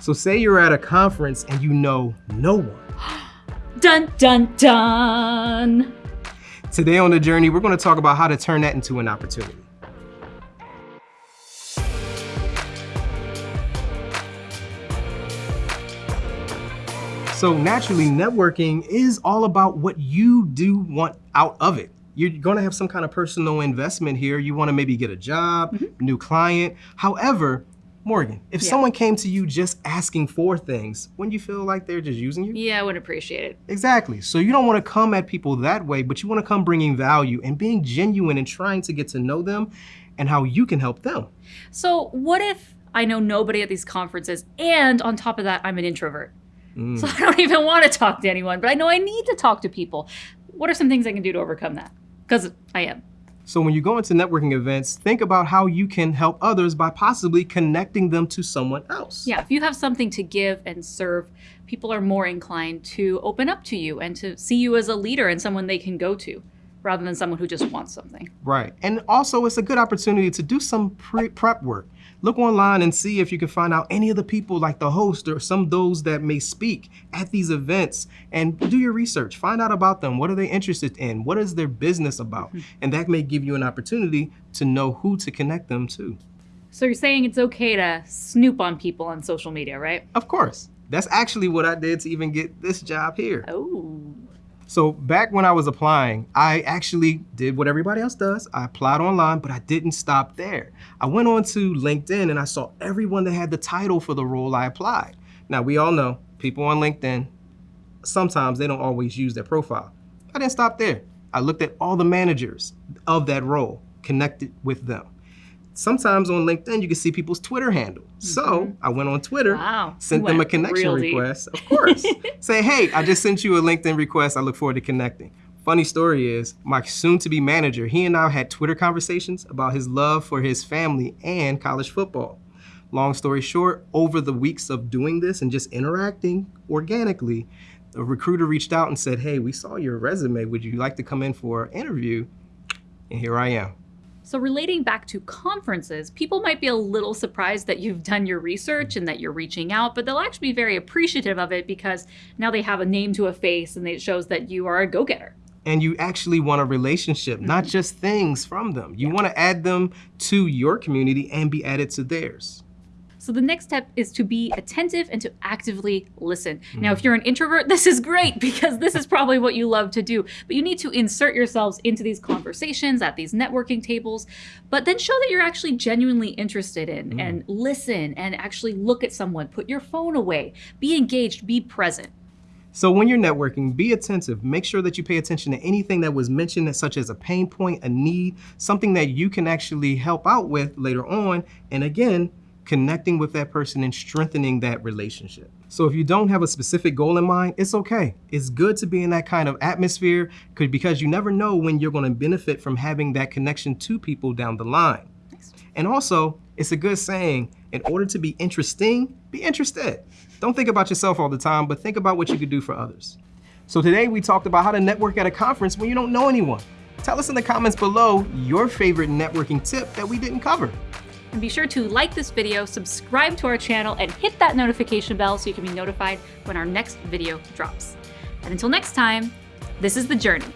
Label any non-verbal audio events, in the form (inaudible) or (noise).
So say you're at a conference and you know no one. (gasps) Dun dun dun! Today on The Journey, we're gonna talk about how to turn that into an opportunity. So naturally, networking is all about what you do want out of it. You're gonna have some kind of personal investment here. You wanna maybe get a job, mm -hmm. new client. However, Morgan, if yeah. someone came to you just asking for things, wouldn't you feel like they're just using you? Yeah, I wouldn't appreciate it. Exactly. So you don't want to come at people that way, but you want to come bringing value and being genuine and trying to get to know them and how you can help them. So what if I know nobody at these conferences and on top of that, I'm an introvert? Mm. So (laughs) I don't even want to talk to anyone, but I know I need to talk to people. What are some things I can do to overcome that? Because I am. So when you go into networking events, think about how you can help others by possibly connecting them to someone else. Yeah, if you have something to give and serve, people are more inclined to open up to you and to see you as a leader and someone they can go to rather than someone who just wants something. Right. And also it's a good opportunity to do some pre prep work. Look online and see if you can find out any of the people like the host or some of those that may speak at these events and do your research. Find out about them. What are they interested in? What is their business about? Mm -hmm. And that may give you an opportunity to know who to connect them to. So you're saying it's okay to snoop on people on social media, right? Of course. That's actually what I did to even get this job here. Oh. So back when I was applying, I actually did what everybody else does. I applied online, but I didn't stop there. I went on to LinkedIn and I saw everyone that had the title for the role I applied. Now we all know people on LinkedIn, sometimes they don't always use their profile. I didn't stop there. I looked at all the managers of that role, connected with them sometimes on LinkedIn, you can see people's Twitter handle. Mm -hmm. So mm-hmm. I went on Twitter, wow. sent them a connection request, of course. (laughs) Say, hey, I just sent you a LinkedIn request. I look forward to connecting. Funny story is, my soon-to-be manager, he and I had Twitter conversations about his love for his family and college football. Long story short, over the weeks of doing this and just interacting organically, a recruiter reached out and said, hey, we saw your resume. Would you like to come in for an interview? And here I am. So relating back to conferences, people might be a little surprised that you've done your research and that you're reaching out, but they'll actually be very appreciative of it because now they have a name to a face and it shows that you are a go-getter. And you actually want a relationship, not mm-hmm. just things from them. You yeah. want to add them to your community and be added to theirs. So the next step is to be attentive and to actively listen. Mm. Now, if you're an introvert, (laughs) this is great because this is probably what you love to do, but you need to insert yourselves into these conversations at these networking tables, but then show that you're actually genuinely interested in mm. and listen and actually look at someone, put your phone away, be engaged, be present. So when you're networking, be attentive. Make sure that you pay attention to anything that was mentioned, such as a pain point, a need, something that you can actually help out with later on. And again, connecting with that person and strengthening that relationship. So if you don't have a specific goal in mind, it's okay. It's good to be in that kind of atmosphere because you never know when you're gonna benefit from having that connection to people down the line. And also, it's a good saying, in order to be interesting, be interested. Don't think about yourself all the time, but think about what you could do for others. So today we talked about how to network at a conference when you don't know anyone. Tell us in the comments below your favorite networking tip that we didn't cover. And be sure to like this video, subscribe to our channel, and hit that notification bell so you can be notified when our next video drops. And until next time, this is The Journey.